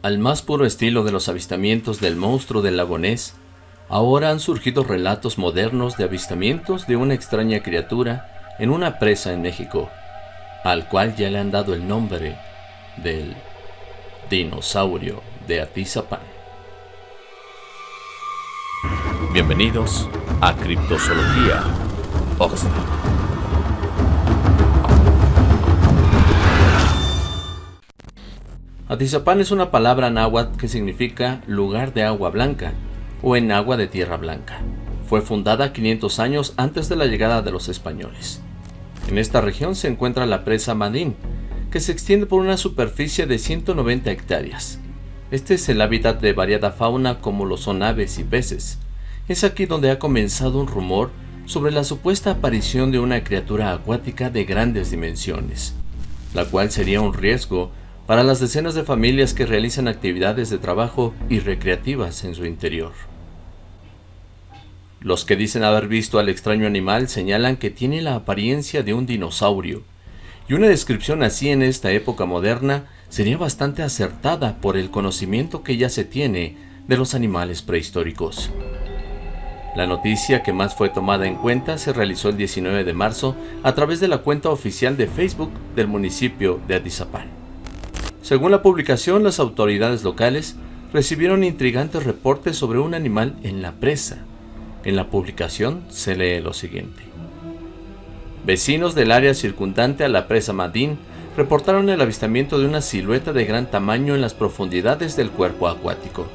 Al más puro estilo de los avistamientos del monstruo del lago Ness, ahora han surgido relatos modernos de avistamientos de una extraña criatura en una presa en México, al cual ya le han dado el nombre del dinosaurio de Atizapán. Bienvenidos a Criptozoología Oxford. Atizapán es una palabra náhuatl que significa lugar de agua blanca o en agua de tierra blanca. Fue fundada 500 años antes de la llegada de los españoles. En esta región se encuentra la presa Madín, que se extiende por una superficie de 190 hectáreas. Este es el hábitat de variada fauna como lo son aves y peces. Es aquí donde ha comenzado un rumor sobre la supuesta aparición de una criatura acuática de grandes dimensiones, la cual sería un riesgo para las decenas de familias que realizan actividades de trabajo y recreativas en su interior. Los que dicen haber visto al extraño animal señalan que tiene la apariencia de un dinosaurio, y una descripción así en esta época moderna sería bastante acertada por el conocimiento que ya se tiene de los animales prehistóricos. La noticia que más fue tomada en cuenta se realizó el 19 de marzo a través de la cuenta oficial de Facebook del municipio de Atizapán. Según la publicación, las autoridades locales recibieron intrigantes reportes sobre un animal en la presa. En la publicación se lee lo siguiente. Vecinos del área circundante a la presa Madín reportaron el avistamiento de una silueta de gran tamaño en las profundidades del cuerpo acuático.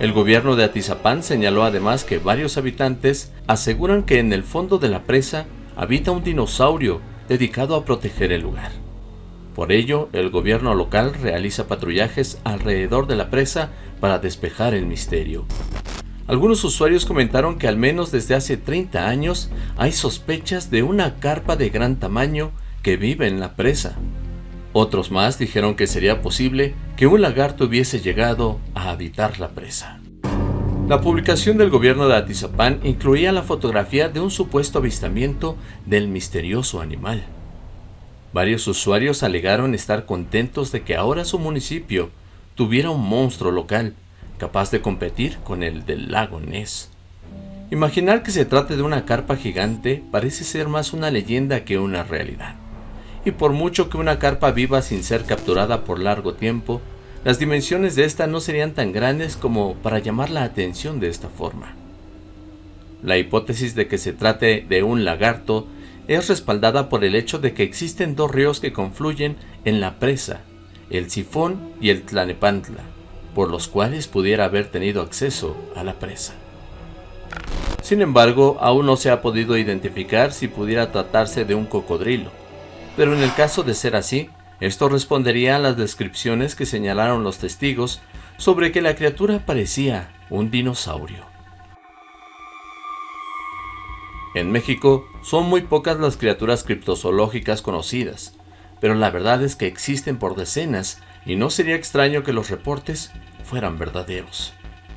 El gobierno de Atizapán señaló además que varios habitantes aseguran que en el fondo de la presa habita un dinosaurio dedicado a proteger el lugar. Por ello, el gobierno local realiza patrullajes alrededor de la presa para despejar el misterio. Algunos usuarios comentaron que al menos desde hace 30 años hay sospechas de una carpa de gran tamaño que vive en la presa. Otros más dijeron que sería posible que un lagarto hubiese llegado a habitar la presa. La publicación del gobierno de Atizapán incluía la fotografía de un supuesto avistamiento del misterioso animal. Varios usuarios alegaron estar contentos de que ahora su municipio tuviera un monstruo local capaz de competir con el del lago Ness. Imaginar que se trate de una carpa gigante parece ser más una leyenda que una realidad. Y por mucho que una carpa viva sin ser capturada por largo tiempo, las dimensiones de esta no serían tan grandes como para llamar la atención de esta forma. La hipótesis de que se trate de un lagarto es respaldada por el hecho de que existen dos ríos que confluyen en la presa, el Sifón y el Tlanepantla, por los cuales pudiera haber tenido acceso a la presa. Sin embargo, aún no se ha podido identificar si pudiera tratarse de un cocodrilo, pero en el caso de ser así, esto respondería a las descripciones que señalaron los testigos sobre que la criatura parecía un dinosaurio. En México son muy pocas las criaturas criptozoológicas conocidas, pero la verdad es que existen por decenas y no sería extraño que los reportes fueran verdaderos.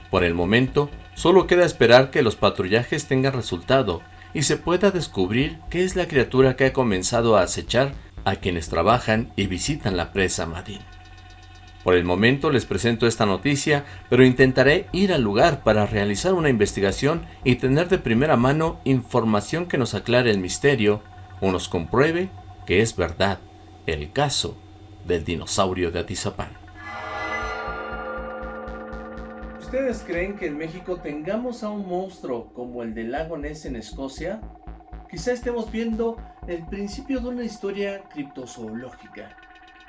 Por el momento, solo queda esperar que los patrullajes tengan resultado y se pueda descubrir qué es la criatura que ha comenzado a acechar a quienes trabajan y visitan la presa Madín. Por el momento les presento esta noticia, pero intentaré ir al lugar para realizar una investigación y tener de primera mano información que nos aclare el misterio o nos compruebe que es verdad el caso del dinosaurio de Atizapán. ¿Ustedes creen que en México tengamos a un monstruo como el del lago Ness en Escocia? Quizá estemos viendo el principio de una historia criptozoológica.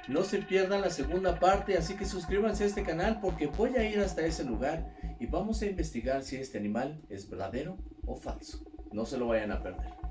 No se pierdan la segunda parte, así que suscríbanse a este canal porque voy a ir hasta ese lugar y vamos a investigar si este animal es verdadero o falso. No se lo vayan a perder.